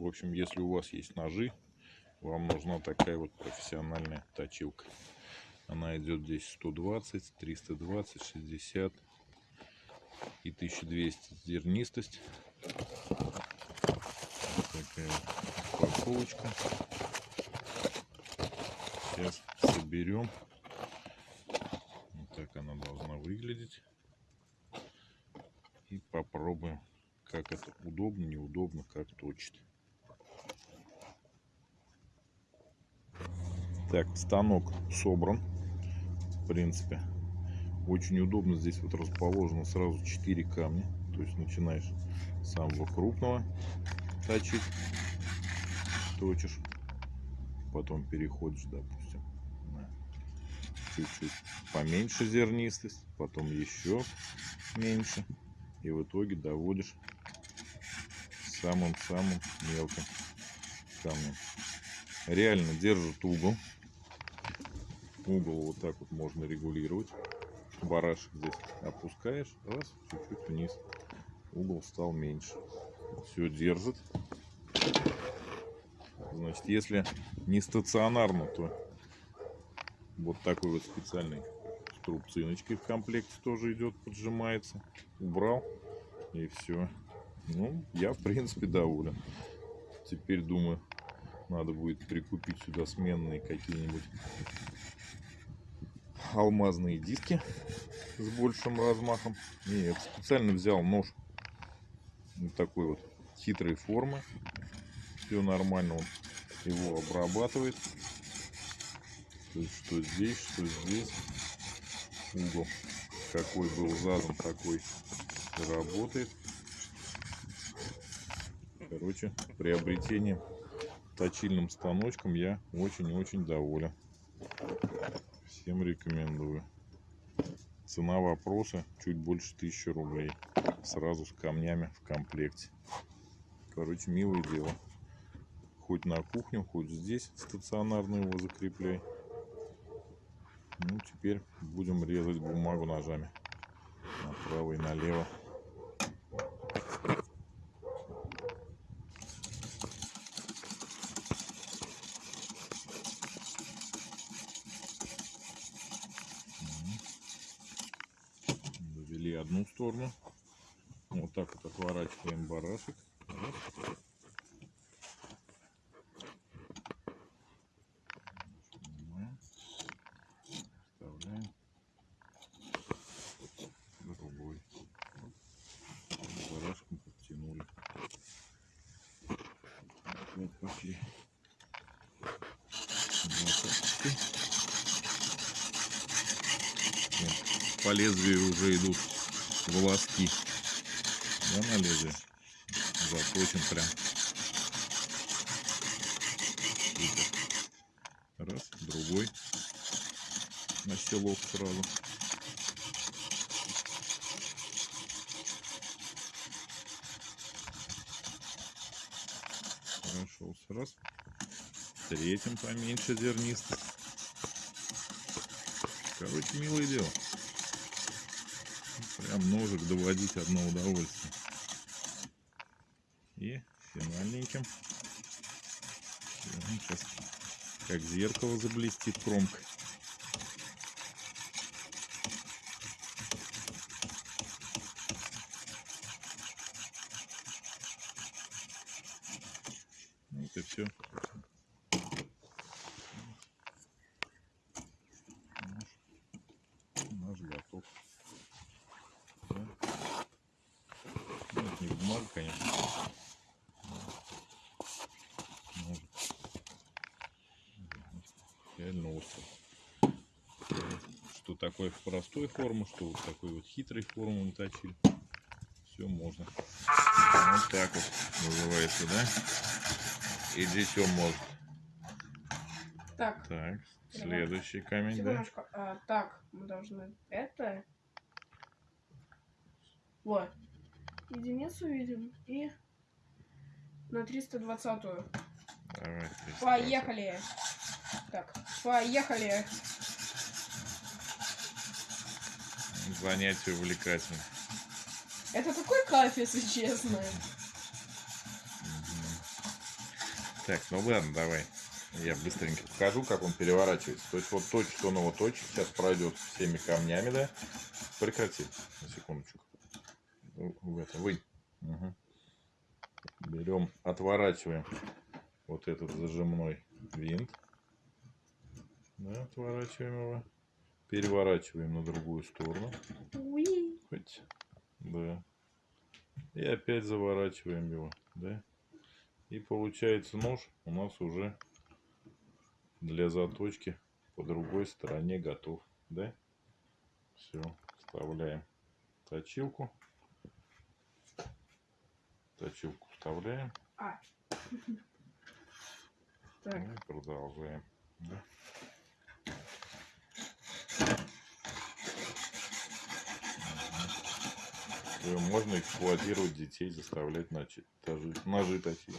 В общем, если у вас есть ножи, вам нужна такая вот профессиональная точилка. Она идет здесь 120, 320, 60 и 1200 зернистость. Такая упаковочка. Сейчас соберем. Вот так она должна выглядеть. И попробуем, как это удобно, неудобно, как точит. Так, станок собран. В принципе. Очень удобно. Здесь вот расположено сразу 4 камня. То есть начинаешь с самого крупного точить. Точишь. Потом переходишь, допустим, на чуть-чуть поменьше зернистость. Потом еще меньше. И в итоге доводишь самым-самым мелким камнем. Реально держит угол угол вот так вот можно регулировать. Барашек здесь опускаешь, раз, чуть-чуть вниз. Угол стал меньше. Все держит. Значит, если не стационарно, то вот такой вот специальный с трубциночкой в комплекте тоже идет, поджимается. Убрал и все. Ну, я в принципе доволен. Теперь думаю, надо будет прикупить сюда сменные какие-нибудь алмазные диски с большим размахом. Нет, специально взял нож вот такой вот хитрой формы. Все нормально, он его обрабатывает. То есть, что здесь, что здесь. Угол какой был задан, такой работает. Короче, приобретением точильным станочком я очень-очень доволен. Всем рекомендую. Цена вопроса чуть больше 1000 рублей. Сразу с камнями в комплекте. Короче, милое дело. Хоть на кухню, хоть здесь стационарно его закрепляй. Ну, теперь будем резать бумагу ножами. Направо и налево. Завели одну сторону. Вот так вот отворачиваем барашек. Раз. Вот. Пошли. Двадцаточкой. Вот. По лезвию уже идут волоски. Да, на лезвие. Заточим прям. Раз, другой. На селок сразу. Прошелся раз. Третьим поменьше зернистый. Короче, милое дело. Прям ножик доводить одно удовольствие. И финальненьким. Сейчас как зеркало заблестит кромкой. Вот и все. Наш готов. Да. Бумага, конечно. Ножик. Реально острый. Что такое в простой форме, что вот такой вот хитрой формы мы точили. Все можно. Вот так вот называется, да? И дитё может. Так, Так, следующий камень, да? А, так, мы должны это... Вот. Единицу видим и на 320-ю. Давай. ты сразу. Поехали. Так, поехали. Занятие увлекательное. Это такой кайф, если честно. Так, ну ладно, давай. Я быстренько покажу, как он переворачивается. То есть вот точит он его точит, сейчас пройдет всеми камнями, да? Прекрати, на секундочку. В это, вы. Берем, отворачиваем вот этот зажимной винт. Да, отворачиваем его. Переворачиваем на другую сторону. Уи. Хоть. Да. И опять заворачиваем его, да. И получается нож у нас уже для заточки по другой стороне готов, да. Все, вставляем точилку. Точилку вставляем А. Так, и продолжаем. да. Можно эксплуатировать детей, заставлять начать, ножи точить.